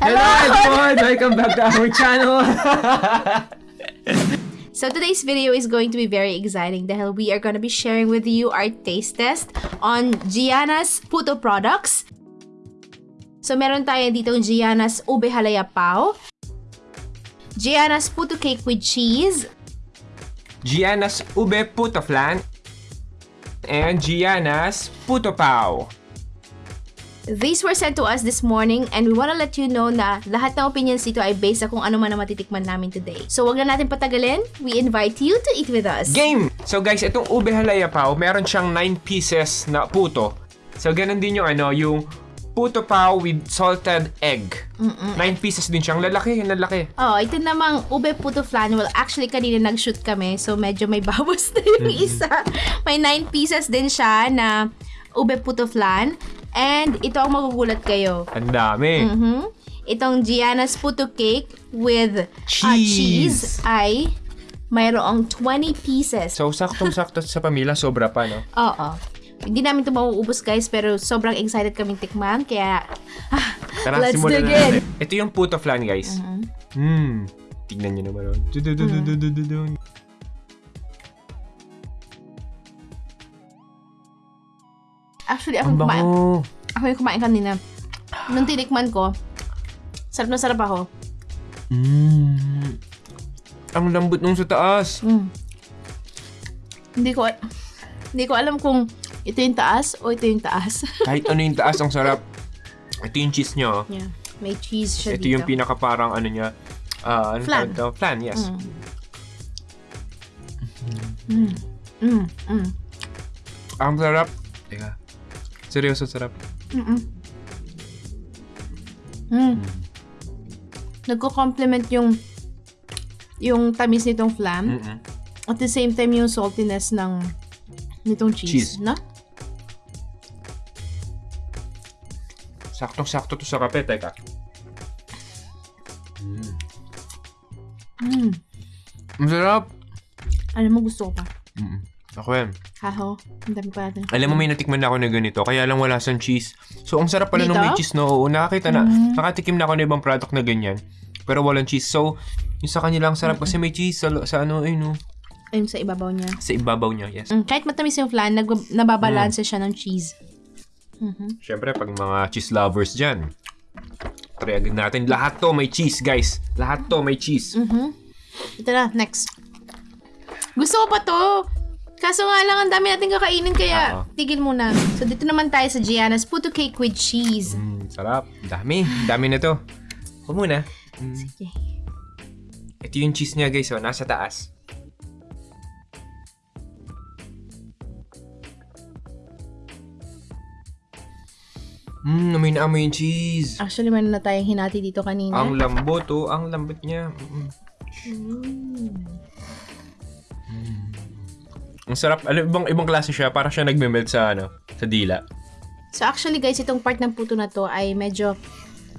Hello everyone! Welcome back to our channel! So today's video is going to be very exciting dahil we are going to be sharing with you our taste test on Gianna's Puto products. So meron tayo dito Gianna's Ube Halaya Pao, Gianna's Puto Cake with Cheese, Gianna's Ube Puto Flan and Gianna's Puto Pao. These were sent to us this morning and we wanna let you know na lahat ng opinions dito ay based sa kung ano man ang matitikman namin today. So wag na natin patagalin, we invite you to eat with us. Game! So guys, itong Ube Halaya Pao, meron siyang 9 pieces na puto. So ganun din yung ano, yung puto pao with salted egg. 9 pieces din siyang lalaki, lalaki. Oh, ito namang ube puto flan. Well, actually, kanina nag-shoot kami. So, medyo may bawas na yung isa. May 9 pieces din siya na ube puto flan. And ito ang magugulat kayo. Ang dami. Mhm. Itong Gianna's puto cake with Cheese. ah, cheese ay mayroong 20 pieces. So saktong-sakto sa pamilya, sobra pa, no? Oo. Hindi namin ito mauubos guys, pero sobrang excited kaming tikman. Kaya, ah, Tara, let's dig na in. Ito yung puto flan, guys. Hmm. Tignan nyo naman. oh. Actually, ako Ang kumain. bango. Ako yung kumain kanina. Nung tinikman ko, sarap na sarap ako. Mm. Ang lambot nung sa taas. Mm. Hindi ko hindi ko alam kung ito yung taas o ito yung taas. Kahit ano yung taas, ang sarap. Ito yung cheese nyo. yeah. May cheese siya Ito dito. yung pinaka parang ano niya. ah ano Flan. tawag? Flan, yes. Mm. Mm. Mm. Ang sarap. Teka. Seryoso sarap. Mm. Mm. Nagko-complement yung yung tamis nitong flan. Mm-mm. At the same time yung saltiness ng nitong cheese, Cheese. no? Saktong-sakto to sa kape. Teka. Mm. Ang sarap. Alam mo gusto ko pa. Mm-mm. Ako yan. Haho, ang dami pa natin. Alam mo, may natikman na ako na ganito, kaya lang wala sang cheese. So, ang sarap pala nung Dito? may cheese, no? Oo, nakakita na. Mm. Nakatikim na ako ng ibang product na ganyan. Pero walang cheese. So, yung sa kanila, ang sarap kasi may cheese sa, sa ano, ay no, Ayun sa ibabaw niya. sa ibabaw niya, yes. Mm, kahit matamis yung flan, nag nababalanse siya ng cheese. Mhm. Siyempre, pag mga cheese lovers dyan, try agad natin. Lahat to may cheese, guys. Lahat to may cheese. Mhm. Ito na, next. Gusto ko pa to. Kaso nga lang, ang dami natin kakainin, kaya Oo. tigil muna. So, dito naman tayo sa Gianna's Puto Cake with Cheese. Mm, sarap. Dami. Dami na to. Huwag muna. Mm. Sige. Ito yung cheese niya, guys. Oh, nasa taas. Mmm, amoy na amoy yung cheese. Actually, meron na tayong hinati dito kanina. Ang lambot, oh. Ang lambot niya. Mm. Mm. Ang sarap. Alam, ibang, ibang klase siya. Para siya nagme-melt sa, ano, sa dila. So, actually, guys, itong part ng puto na to ay medyo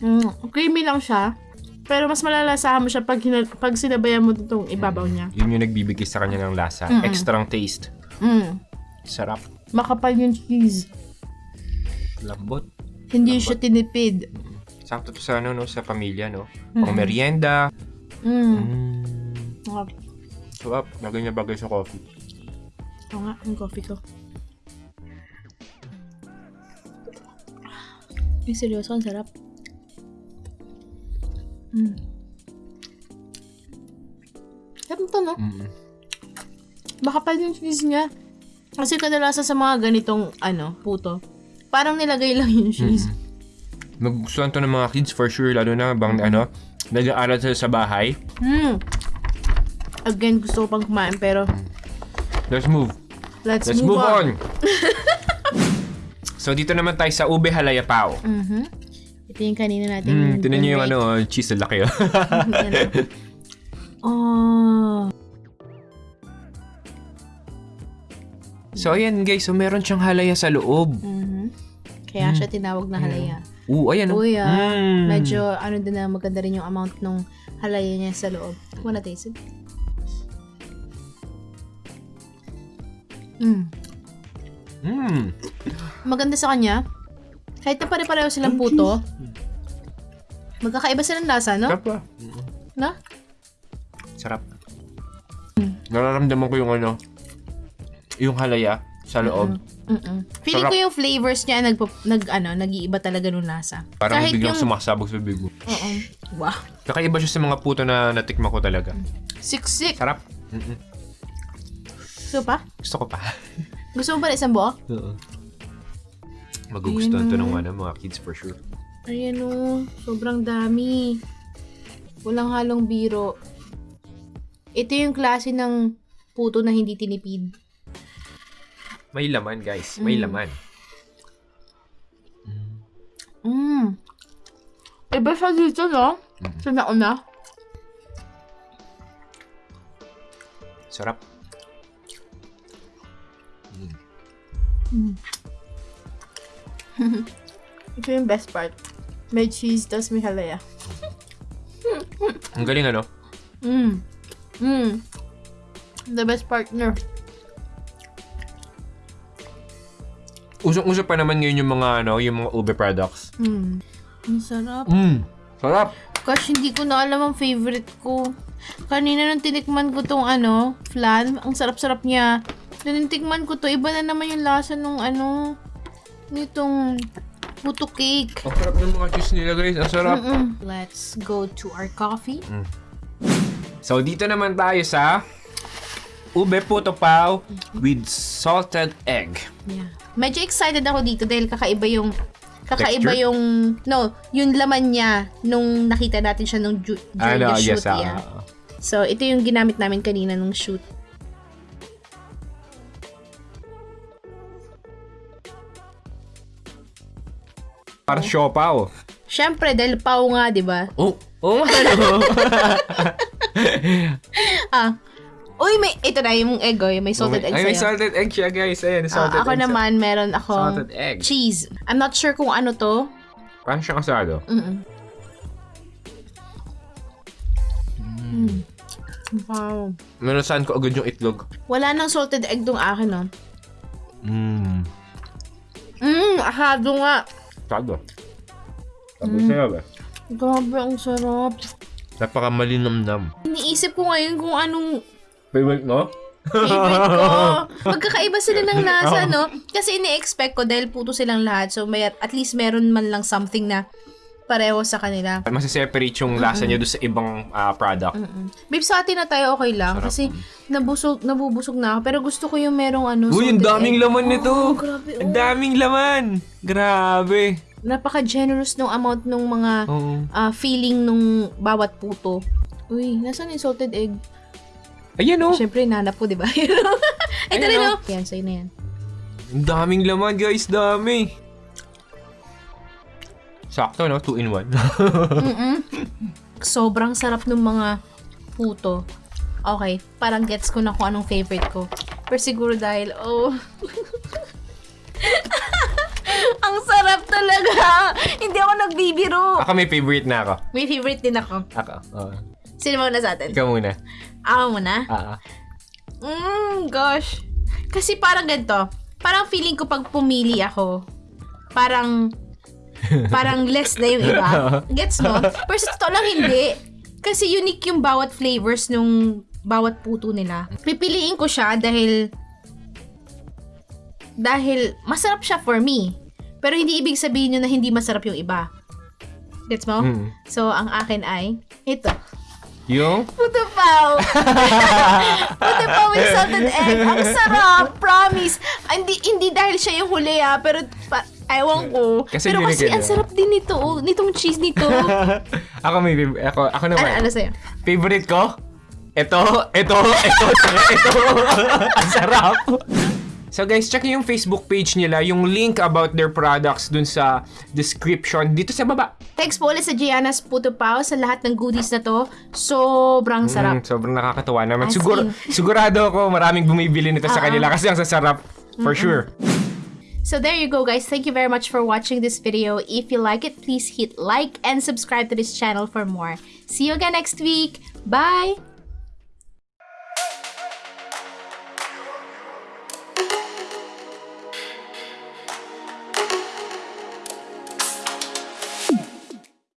mm, creamy lang siya. Pero mas malalasahan mo siya pag, hina- pag sinabayan mo itong ibabaw niya. Yun yung nagbibigay sa kanya ng lasa. Mm-mm. Extrang taste. Mm. Sarap. Makapal yung cheese. Lambot. Hindi siya tinipid. Sakto to sa, ano, no, sa pamilya, no? Mm-mm. Pang merienda. Mm. Mm. Okay. Sarap. Bagay na bagay sa coffee. Ito nga, ang coffee ko. Ay, seryoso, ang sarap. Mm. Sarap to, no? Mm. Makapal yung cheese niya. Kasi kadalasan sa mga ganitong, ano, puto, parang nilagay lang yung cheese. Magustuhan to ng mga kids for sure. Lalo na bang, ano, nag-aaral sila sa bahay. Mm. Again, gusto ko pang kumain, pero Let's move. let's, Let's move, on. so, dito naman tayo sa ube halaya pao. Mhm. Ito yung kanina natin. Mm, tinan nyo yung ano, cheese na laki. oh. oh. so, ayan guys. So, meron siyang halaya sa loob. Mhm. Kaya siya tinawag na halaya. Oo, ayan. oh. Uy, ah, Mm. medyo ano din na maganda rin yung amount ng halaya niya sa loob. Wanna taste it? Mm. Mm. Maganda sa kanya. Kahit na pare-pareho silang puto, Magkakaiba sila ng lasa, no? Sarap? No? Sarap. Nararamdaman ko yung ano, yung halaya sa loob. Mm-mm. Feeling Sarap. ko yung flavors niya nag, nag ano, nag-iiba talaga nung lasa. Parang Kahit biglang yung... sumasabog sa bibig mo. Oo. Wow. Kakaiba siya sa mga puto na natikma ko talaga. Siksik. Sarap. Mm-mm. Gusto pa? Gusto ko pa. Gusto mo ba ng isang buo? Oo. Magugustuhan to ng ano, mga kids for sure. Ayan o. Sobrang dami. Walang halong biro. Ito yung klase ng puto na hindi tinipid. May laman, guys. May laman. Mmm. Iba siya dito, no? Sa nauna. Sarap. Ito yung best part. May cheese, tas may halaya. Ang galing ano? Mmm. Mmm. The best partner. Usong-uso pa naman ngayon yung mga ano, yung mga ube products. Mmm. Ang sarap. Mmm. Sarap. Gosh, hindi ko na alam ang favorite ko. Kanina nung tinikman ko tong ano, flan, ang sarap-sarap niya. Nung tinikman ko to, iba na naman yung lasa nung ano, nitong puto cake. Ang sarap ng mga cheese nila guys. Ang sarap. Mm-mm. Let's go to our coffee. So, dito naman tayo sa ube puto pao with salted egg. Yeah. Medyo excited ako dito dahil kakaiba yung kakaiba Texture? yung no, yung laman niya nung nakita natin siya nung during Ano, the shoot. yes, ah. yeah. So, ito yung ginamit namin kanina nung shoot. Para siopaw. Siyempre, dahil pao nga, di ba? Oh, oh, ano? Ah. Uy, may, ito na yung egg, oh, yung may salted egg Ay, may sa'yo. salted egg siya guys. Ayan, Ah, salted ako egg. naman, meron akong Salted egg. cheese. I'm not sure kung ano to. Parang siyang asado. Mm-mm. Mm. Wow. Meron saan ko agad yung itlog. Wala nang salted egg tong akin, no? Mmm. Mmm, ahado nga. Asado. Tapos sa'yo ba? Grabe, ang sarap. Napaka malinamnam. Iniisip ko ngayon kung anong Favorite mo? favorite ko. Magkakaiba sila ng lasa, no? Kasi ini-expect ko dahil puto silang lahat. So, may, at least meron man lang something na pareho sa kanila. Masiseparate yung lasa niya doon sa ibang ah, product. Mm. Babe, sa atin na tayo okay lang. Sarap. Kasi nabusog, nabubusog na ako. Pero gusto ko yung merong ano, Uy, ang daming egg. laman nito. Oo, grabe, Ang oh. daming laman. Grabe. Napaka-generous nung amount nung mga Oo. ah, feeling nung bawat puto. Uy, nasaan yung salted egg? Ayan oh. Siyempre, nanap po, di ba? Rin, oh. oh. Yan, sa'yo na yan. Ang daming laman, guys. Dami. Sakto, no? Two in one. Mm-mm. Sobrang sarap ng mga puto. Okay, parang gets ko na kung anong favorite ko. Pero siguro dahil, oh... Ang sarap talaga! Hindi ako nagbibiro. ako may favorite na ako. May favorite din ako. Ako. oo. Sino muna sa atin? Ikaw muna. Ako muna? Ah. Mm, gosh. Kasi parang ganito. Parang feeling ko pag pumili ako, parang parang less na yung iba. Gets mo? Pero sa totoo lang hindi. Kasi unique yung bawat flavors nung bawat puto nila. Pipiliin ko siya dahil dahil masarap siya for me. Pero hindi ibig sabihin nyo na hindi masarap yung iba. Gets mo? Mm. So, ang akin ay ito. Yung? Puto pao. Puto pao with salted egg. Ang sarap. Promise. Hindi, hindi dahil siya yung huli ah. Pero, pa, ewan ko. Kasi pero kasi ang sarap din nito. Oh, nitong cheese nito. ako may favorite. Ako, ako ano, naman. ano sa'yo? Favorite ko? Ito, ito, ito, ito. Ang sarap. So guys, check yung Facebook page nila, yung link about their products dun sa description dito sa baba. Thanks po ulit sa Gianna's Puto Pao sa lahat ng goodies na to. Sobrang sarap. Mm, sobrang nakakatuwa naman. As Siguro, sigurado ako maraming bumibili nito sa Oo. kanila kasi ang sasarap. For sure. So there you go guys. Thank you very much for watching this video. If you like it, please hit like and subscribe to this channel for more. See you again next week. Bye!